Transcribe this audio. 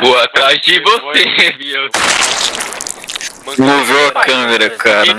Vou atrás de você, viu? Moveu a câmera, cara.